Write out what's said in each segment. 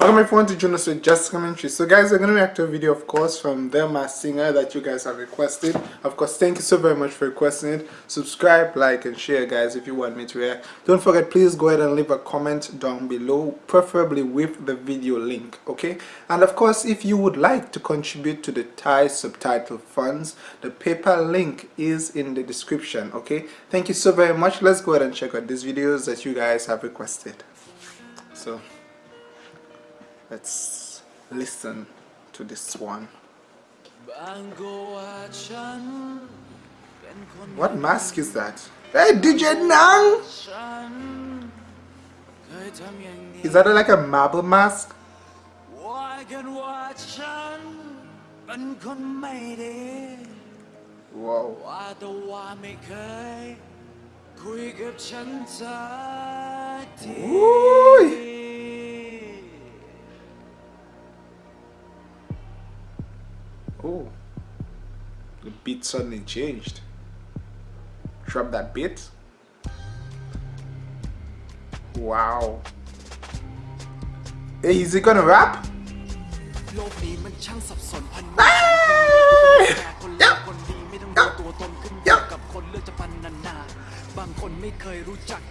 Welcome everyone to Jonas with Just Commentary. So guys, I'm going to react to a video of course from The Masked Singer that you guys have requested. Of course, thank you so very much for requesting it. Subscribe, like and share guys if you want me to react. Don't forget, please go ahead and leave a comment down below, preferably with the video link, okay? And of course, if you would like to contribute to the Thai subtitle funds, the PayPal link is in the description, okay? Thank you so very much. Let's go ahead and check out these videos that you guys have requested. So... Let's listen to this one. What mask is that? Hey, DJ Nang! Is that like a marble mask? Wow. Ooh. Oh, the beat suddenly changed. Drop that beat. Wow. Hey, is he gonna rap? Ah! บางคนไม่เคยรู้จัก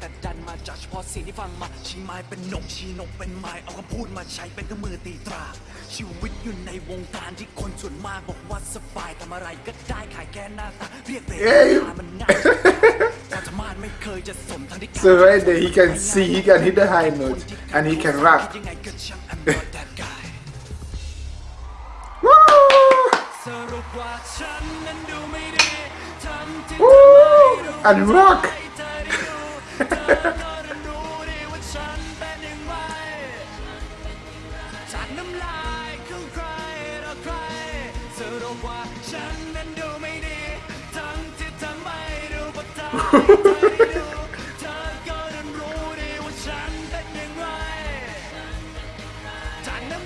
สิ่งที่ฟังมาชี้ไม้เป็นนกชี้นกเป็นไม้เอาคำพูดมาใช้เป็นเครื่องมือตีตรา ชีวิตอยู่ในวงการที่คนส่วนมากบอกว่าสบายทำอะไรก็ได้ขายแค่หน้าตาเรียกเบรมันง่ายความสามารถไม่เคยจะสมทั้งที่ So right there he can see he can hit the high note and he can rap Woo! and rock รู้ว่าฉันนั้นดูไม่ดี ทั้งที่ทั้ว่ไม่รู้ว่าฉันปย่ารจากน้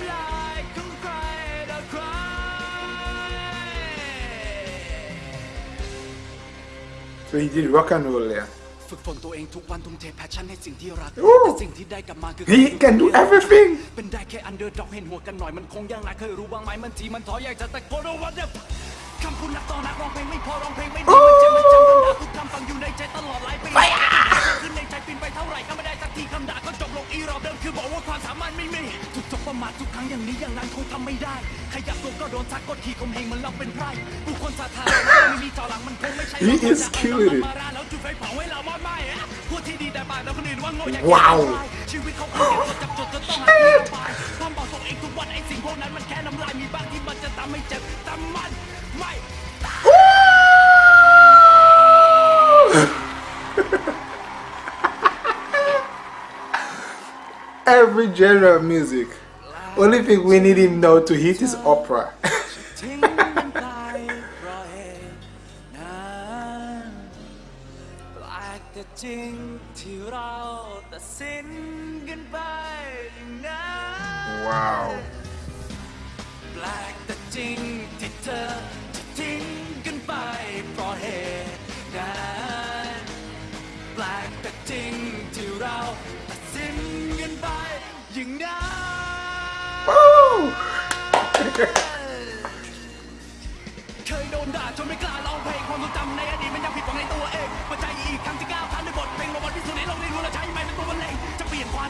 น rock and roll เลยอะ ฝึกฝนตัวเองทุกวันทุ่มเทแพชชั่นให้สิ่งที่รักแต่สิ่งที่ได้กลับมาคือ he can do everything เป็นได้แค่อันเดอร์ด็อกเห็นหัวกันหน่อยมันคงยังไงเคยรู้บ้างไหมมันทีมันท้ออยากจะตะโกนว่าเดคำพูดนักต่อนักร้องเพลงไม่พอร้องเพลงไม่ดีมันเจ็บมันจำคำด่าทุกคำฟังอยู่ในใจตลอดหลายปีขึ้นในใจปีนไปเท่าไหร่ก็ไม่ได้สักทีคำด่าก็จบลงอีรอบเดิมคือบอกว่าความสามารถไม่มีถูกจบประมาททุกครั้งอย่างนี้อย่างนั้นคงทำไม่ได้ ขยับตัวก็โดนทักกดขี่ข่มเหงมันเราเป็นไพร่ผู้คนสาธารณะไม่มีจอหลังมันคงไม่ใช่ He is cute ม Wow! Every genre of music. Only thing we need him now to hit is opera. จริงที่เราตัดสินกันไปอย่างนั้นว้าวแปลกแต่จริงที่เธอจะทิ้งกันไปเพราะเหตุนั้นแปลกแต่จริงที่เราตัดสินกันไปอย่างนั้น Woo!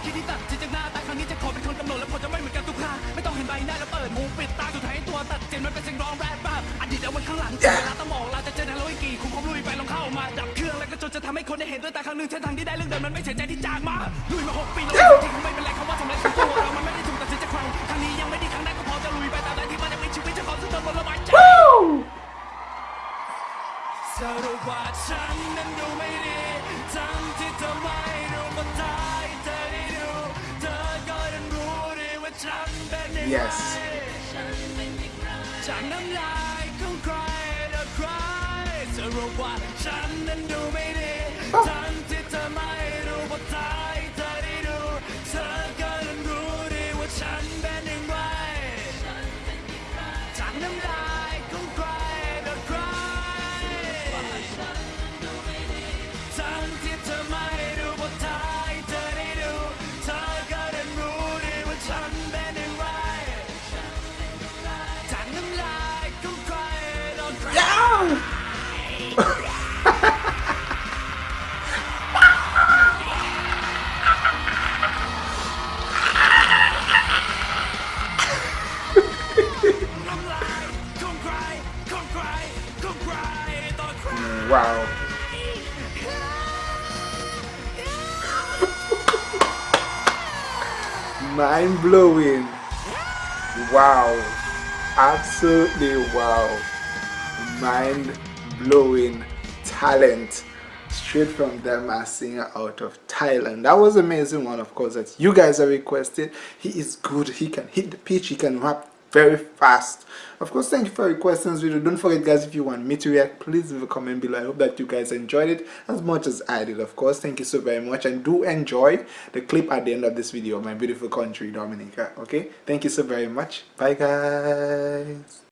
ความคิดที่ตัดจิตจากหน้าแต่ครั้งนี้จะขอเป็นคนกำหนดและผลจะไม่เหมือนกันทุกครั้งไม่ต้องเห็นใบหน้าแล้วเปิดหูปิดตาสุดท้ายตัวตัดเจนมันเป็นเสียงร้องแรปแบบอดีตเอาไว้ข้างหลังเวลาต้องมองเราจะเจอในโลกกี่คุณคงลุยไปลองเข้ามาดับเครื่องแล้วก็จนจะทำให้คนได้เห็นด้วยตาครั้งหนึ่งเส้นทางที่ได้เรื่องเดิมมันไม่เสียใจที่จากมาลุยมาหกปีแล้วจริงไม่เป็นไรคำว่าสำเร็จของตัวเรามันไม่ได้ถูกตัดสินจากใครครั้งนี้ยังไม่ดีครั้งแรกก็พอจะลุยไปตามใดที่มันยังมีชีวิตจะขอสู้จนหมดลมหายใจสรุปว่าฉันนั้น Yes. Wow. Mind blowing. Wow. Absolutely wow. Mind blowing talent straight from The Masked Singer out of Thailand. That was amazing one of course that you guys are requested. He is good. He can hit the pitch. He can rap very fast. Of course, thank you for your questions video. Don't forget guys, if you want me to react, please leave a comment below. I hope that you guys enjoyed it as much as I did. Of course, thank you so very much and do enjoy the clip at the end of this video, my beautiful country, Dominica. Okay, thank you so very much. Bye guys.